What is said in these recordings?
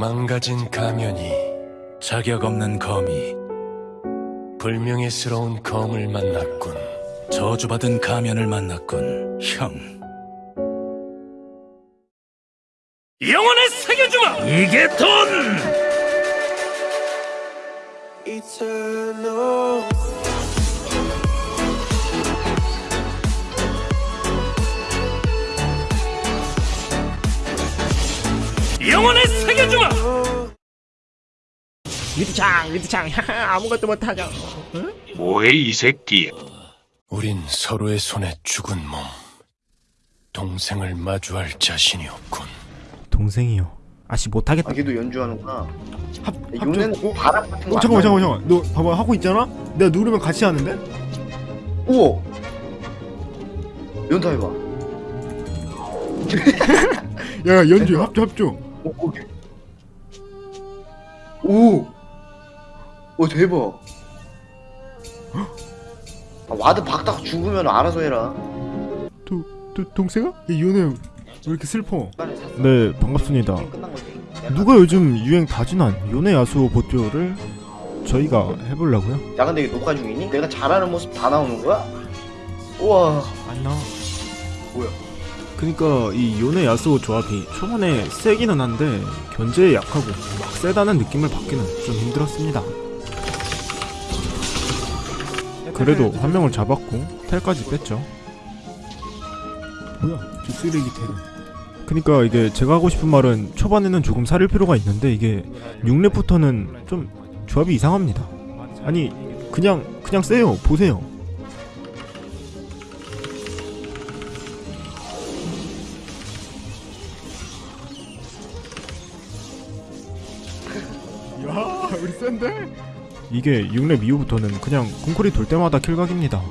망가진 가면이 자격 없는 거미, 불명예스러운 검을 만났군. 저주받은 가면을 만났군, 형. 영혼에 새겨주마! 이게 돈! 영혼에 새겨주마! 리드창 리드창 아무것도 못하죠 뭐해 이 새끼 우린 서로의 손에 죽은 몸. 동생을 마주할 자신이 없군. 동생이요 아씨 못하겠다 아, 걔도 연주하는구나. 합, 요네는 어? 바람 같은 거. 어, 안 잠깐만? 잠깐만 잠깐만 너 봐봐 하고 있잖아 내가 누르면 같이 하는데 우와. 연타 해봐. 야 연주 합주 합주 오, 오케이. 오. 오 대박. 아, ward 박다가 죽으면 알아서 해라. 도, 도, 동생아? 야, 요네 왜 이렇게 슬퍼 네 반갑습니다. 누가 요즘 유행 다 지난 요네 야스오 보조를 저희가 해보려고요? 야 근데 이게 녹화 중이니? 내가 잘하는 모습 다 나오는 거야? 우와. 안 나와 뭐야? 그니까 이 요네 야스오 조합이 초반에 세기는 한데 견제에 약하고 막 세다는 느낌을 받기는 좀 힘들었습니다. 그래도 한 명을 잡았고 텔까지 뺐죠. 뭐야 저 쓰레기 텔은. 그니까 이게 제가 하고 싶은 말은 초반에는 조금 살릴 필요가 있는데 이게 6렙부터는 좀 조합이 이상합니다. 아니 그냥 그냥 세요 보세요. 야, 우리 센데? 이게 6렙 이후부터는 그냥 궁쿨이 돌 때마다 킬각입니다.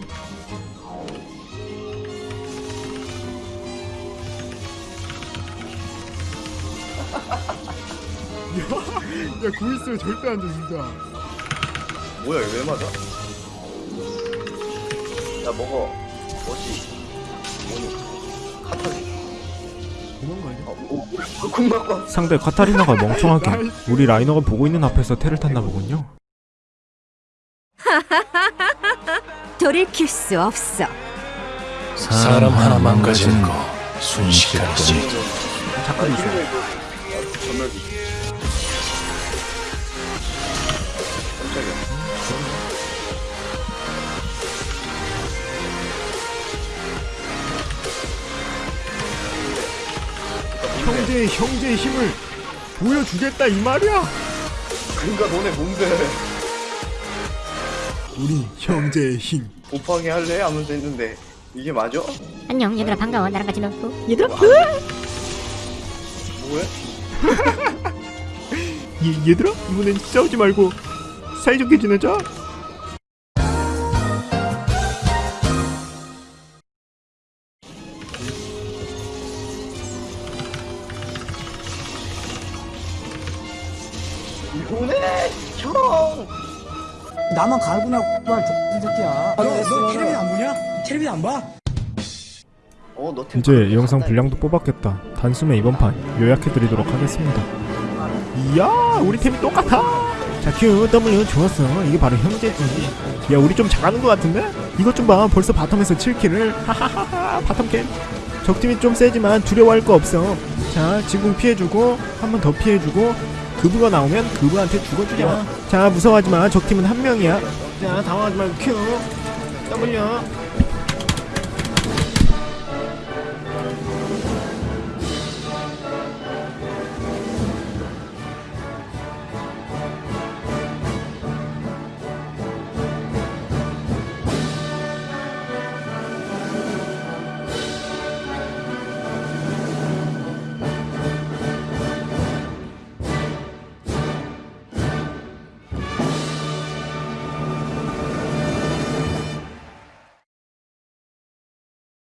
야, 야, 구 있으면 절대 안 돼, 진짜. 뭐야 이거 왜 맞아? 야 먹어. 뭐지? 뭐니? 카타지. 도망가야 어, 오, 오, 쿵 맞고. 상대 카타리나가 멍청하게 우리 라이너가 보고 있는 앞에서 텔을 탔나 보군요. 돌이킬 수 없어. 사람 하나 망가지는 거 순식간이지. 작가도 있어. 형제의 형제의 힘을 보여주겠다 이 말이야. 그러니까 너네 뭔데? 우리 형제의 힘. 곱하기 할래? 하면서 했는데 이게 맞아? 안녕 얘들아 반가워 나랑 같이 놀고 얘들아. 뭐해? 얘, 얘들아 이번엔 싸우지 말고 사이좋게 지내자. 이거네 형. 나만 갈구나 말 새끼야. 너, 너 텔레비 안 보냐? 텔레비 안 봐? 어, 너 이제 영상 분량도 뽑았겠다. 단숨에 이번 판 요약해드리도록 하겠습니다. 이야, 우리 팀이 똑같아. 자, Q, W 좋았어. 이게 바로 형제지. 야, 우리 좀 잘하는 것 같은데? 이것 좀 봐. 벌써 bottom에서 7 kill을. 하하하하. bottom kill. 적팀이 좀 세지만 두려워할 거 없어. 자, 지금 피해주고 한 번 더 피해주고 그부가 나오면 그부한테 죽어주자. 자, 무서워하지 마. 적팀은 한 명이야. 자, 당황하지 말고 Q, W.